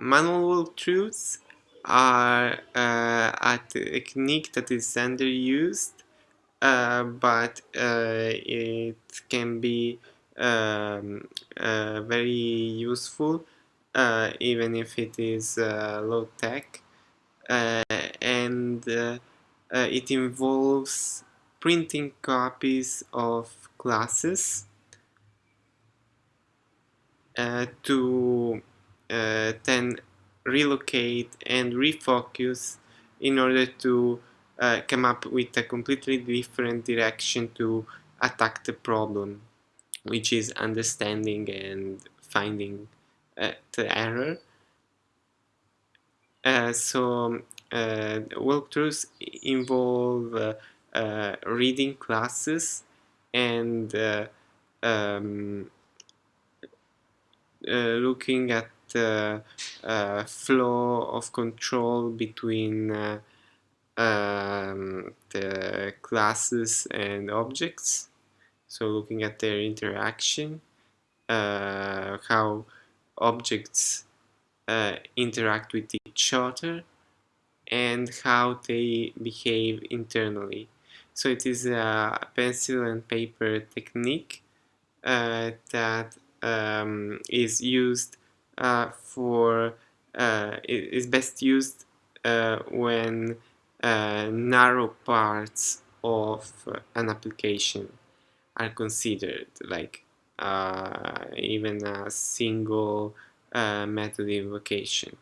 manual walkthroughs are uh, a technique that is underused, uh, but uh, it can be um, uh, very useful uh, even if it is uh, low tech. And it involves printing copies of classes to then relocate and refocus in order to uh, come up with a completely different direction to attack the problem, which is understanding and finding uh, the error. Uh, so uh, walkthroughs involve uh, uh, reading classes and um, looking at the uh, flow of control between uh, um, the classes and objects. So looking at their interaction, uh, how objects uh, interact with each other, and how they behave internally. So it is a pencil and paper technique uh, that um, is used uh, for uh, is best used uh, when narrow parts of an application are considered like even a single method invocation